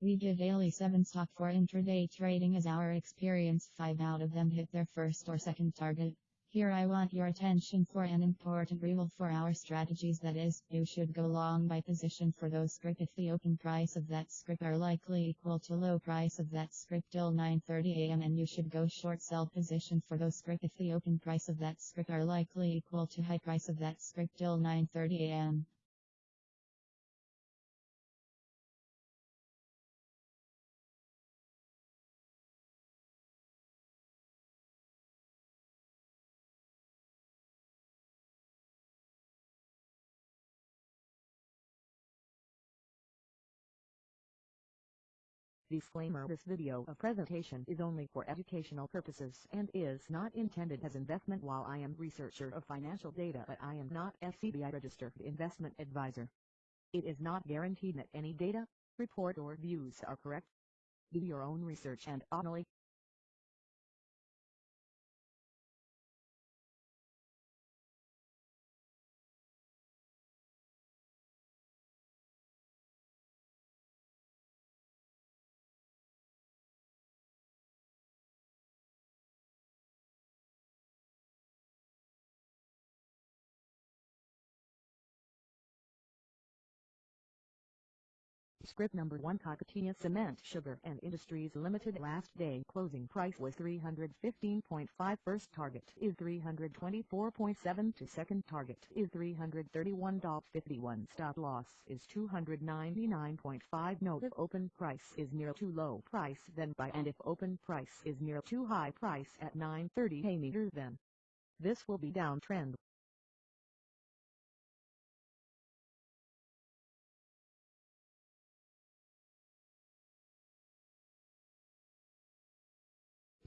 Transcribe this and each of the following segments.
We give daily 7 stock for intraday trading as our experience. 5 out of them hit their first or second target. Here I want your attention for an important rule for our strategies. That is, you should go long by position for those script if the open price of that script are likely equal to low price of that script till 9.30 am and you should go short sell position for those script if the open price of that script are likely equal to high price of that script till 9.30 Disclaimer This video of presentation is only for educational purposes and is not intended as investment while I am researcher of financial data but I am not SEBI registered investment advisor. It is not guaranteed that any data, report or views are correct. Do your own research and uh, only Script number 1 Kakatiya Cement Sugar and Industries Limited last day closing price was 315.5 first target is 324.7 to second target is 331.51 stop loss is 299.5 note if open price is near too low price then buy and if open price is near too high price at 9.30 a meter then this will be downtrend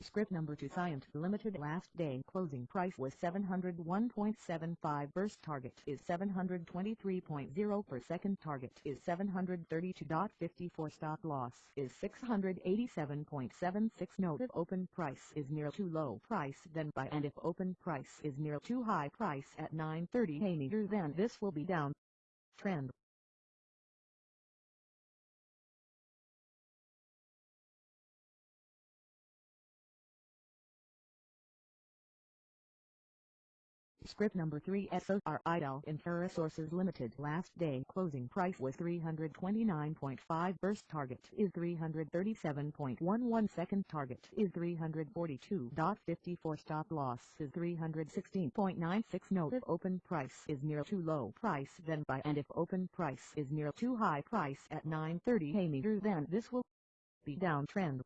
Script number 2 Cyient Limited last day closing price was 701.75 burst target is 723.0 per second target is 732.54 stop loss is 687.76 note if open price is near too low price then buy and if open price is near too high price at 9.30 a meter then this will be down. Trend Script number 3 SOR Idel Sources Limited. Last day. Closing price was 329.5 first target is 337.11 second target is 342.54 stop loss is 316.96 note if open price is near too low price then buy and if open price is near too high price at 9.30 a meter then this will be downtrend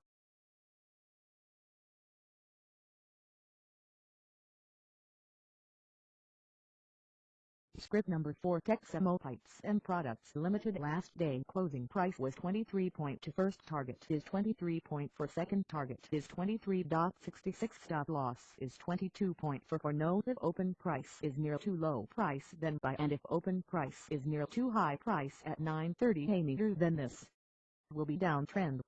Script number 4 Texmo Pipes and Products Limited. Last day closing price was 23.2 first target is 23 point for second target is 23.66 stop loss is 22.4 for for note if open price is near too low price then buy and if open price is near too high price at 9.30 a meter then this will be downtrend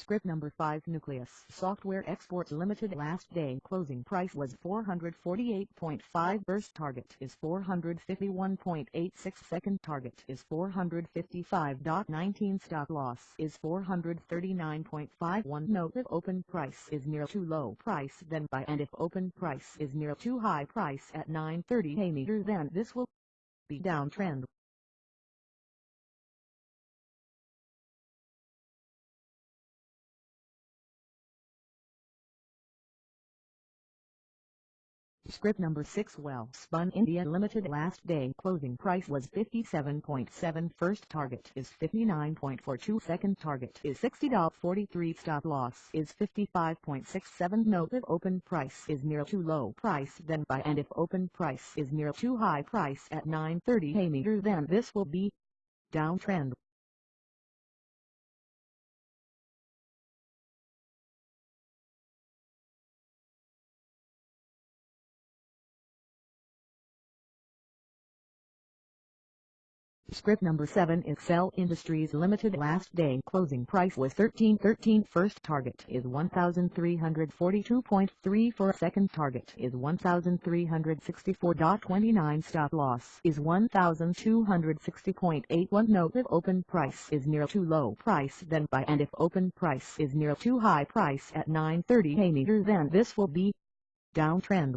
Script number 5 Nucleus Software Exports Limited last day. Closing price was 448.5 first target is 451.86 second target is 455.19 stop loss is 439.51 note if open price is near too low price then buy and if open price is near too high price at 9.30 a meter then this will be downtrend Script number 6 Welspun India Limited last day. Closing price was 57.7 first target is 59.42 second target is $60.43 stop loss is 55.67 note if open price is near too low price then buy. And if open price is near too high price at 9.30 a meter then this will be downtrend Script number 7 Excel Industries Limited last day. Closing price was 1313 first target is 1342.34 second target is 1364.29 stop loss is 1260.81 note if open price is near too low price then buy. And if open price is near too high price at 930 a meter then this will be downtrend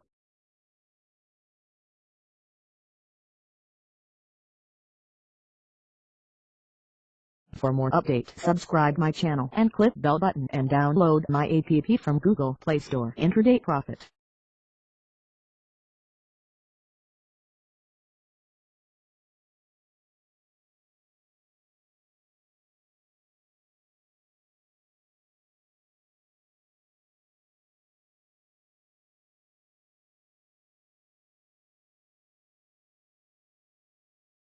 For more update subscribe my channel and click bell button and download my app from Google Play Store. Intraday Profit